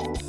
you